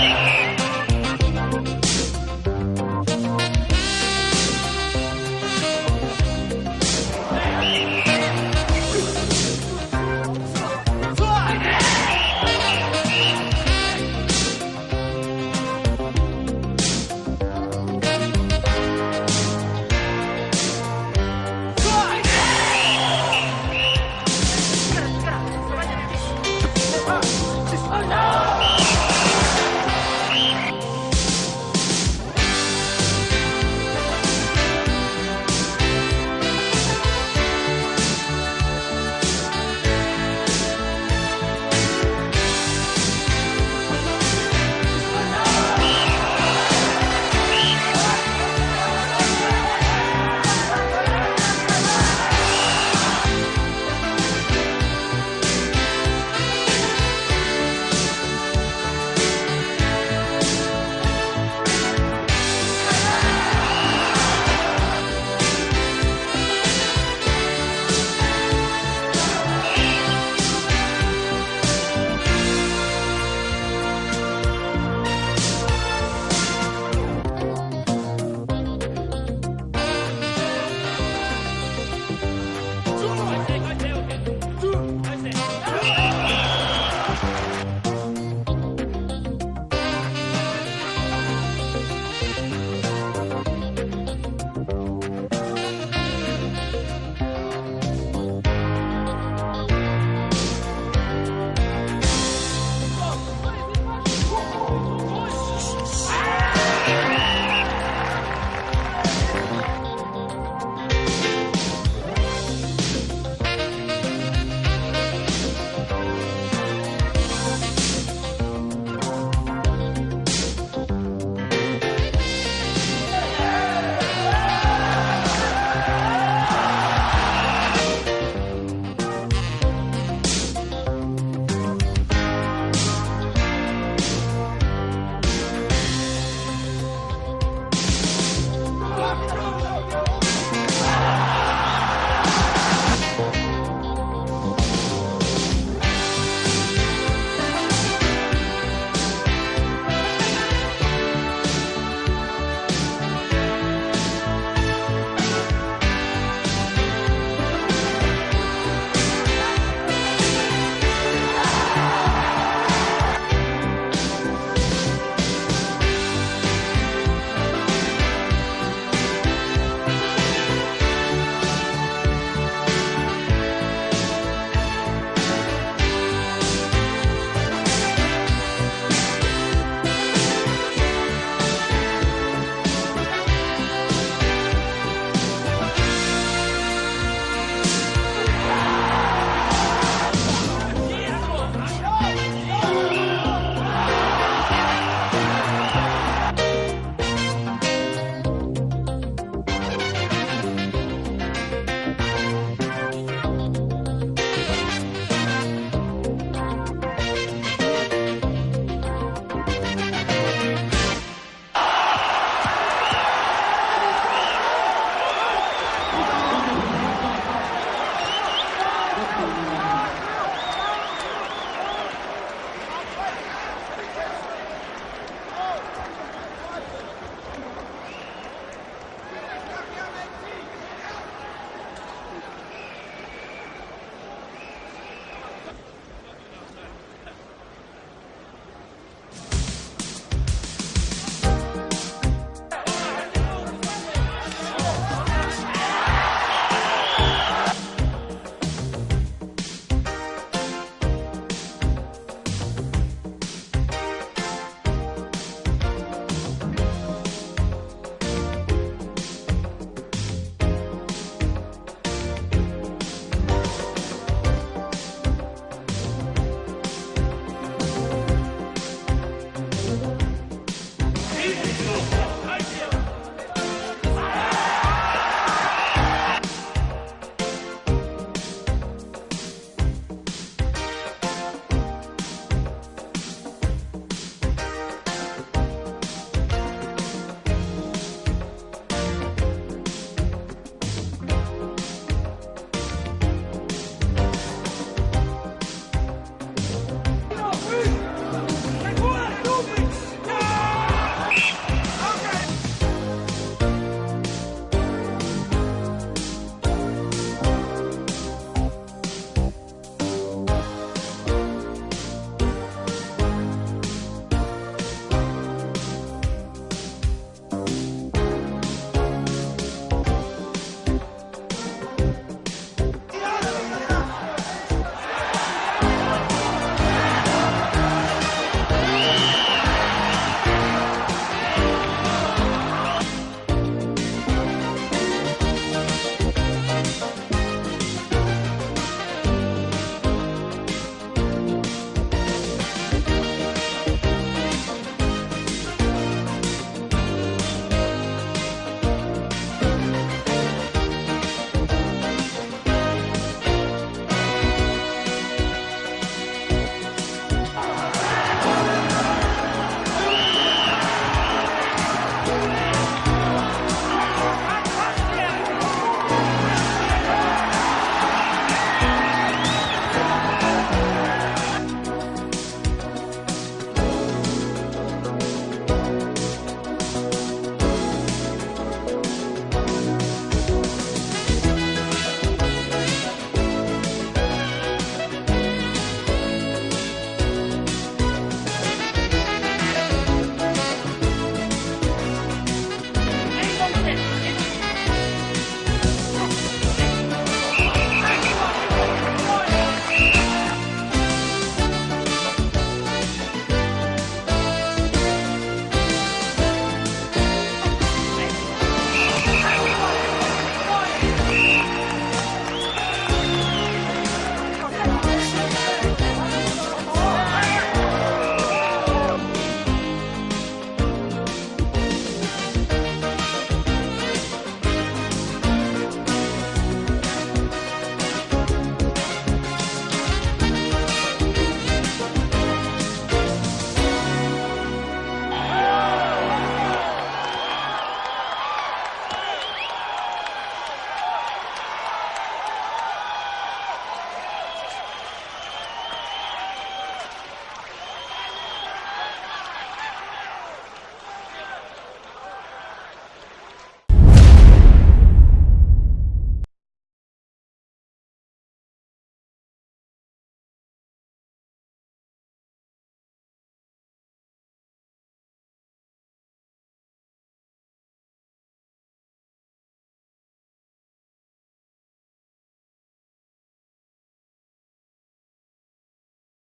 Darling.